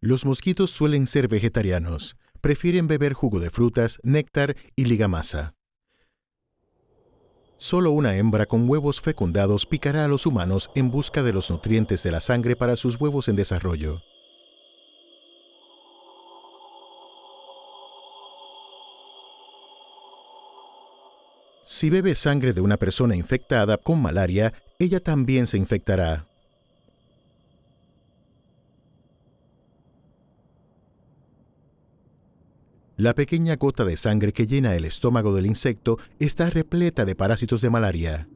Los mosquitos suelen ser vegetarianos. Prefieren beber jugo de frutas, néctar y ligamasa. Solo una hembra con huevos fecundados picará a los humanos en busca de los nutrientes de la sangre para sus huevos en desarrollo. Si bebe sangre de una persona infectada con malaria, ella también se infectará. La pequeña gota de sangre que llena el estómago del insecto está repleta de parásitos de malaria.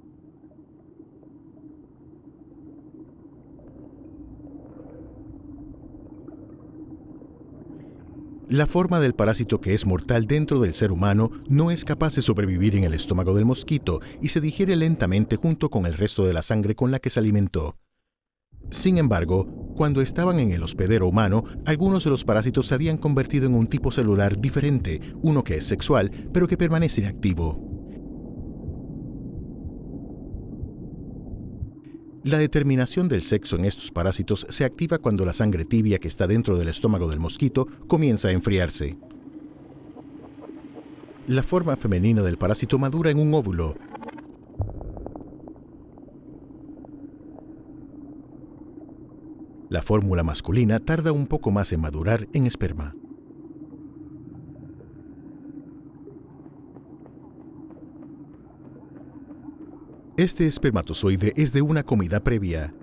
La forma del parásito que es mortal dentro del ser humano no es capaz de sobrevivir en el estómago del mosquito y se digiere lentamente junto con el resto de la sangre con la que se alimentó. Sin embargo, cuando estaban en el hospedero humano, algunos de los parásitos se habían convertido en un tipo celular diferente, uno que es sexual, pero que permanece inactivo. La determinación del sexo en estos parásitos se activa cuando la sangre tibia que está dentro del estómago del mosquito comienza a enfriarse. La forma femenina del parásito madura en un óvulo, La fórmula masculina tarda un poco más en madurar en esperma. Este espermatozoide es de una comida previa.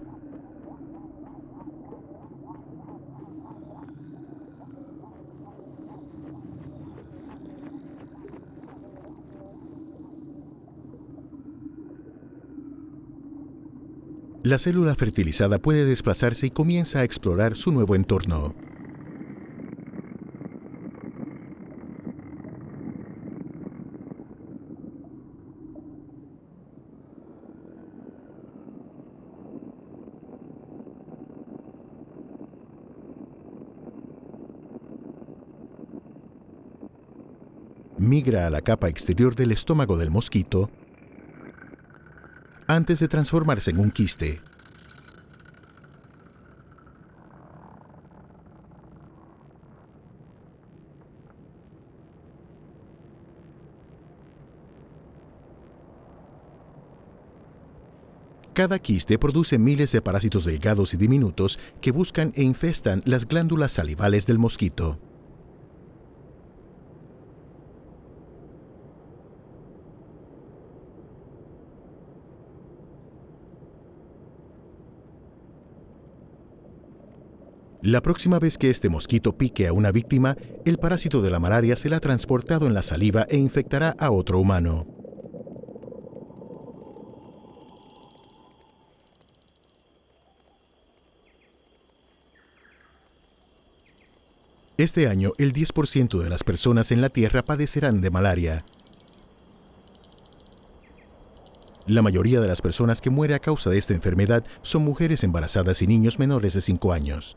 La célula fertilizada puede desplazarse y comienza a explorar su nuevo entorno. Migra a la capa exterior del estómago del mosquito antes de transformarse en un quiste. Cada quiste produce miles de parásitos delgados y diminutos que buscan e infestan las glándulas salivales del mosquito. La próxima vez que este mosquito pique a una víctima, el parásito de la malaria se la ha transportado en la saliva e infectará a otro humano. Este año, el 10% de las personas en la Tierra padecerán de malaria. La mayoría de las personas que mueren a causa de esta enfermedad son mujeres embarazadas y niños menores de 5 años.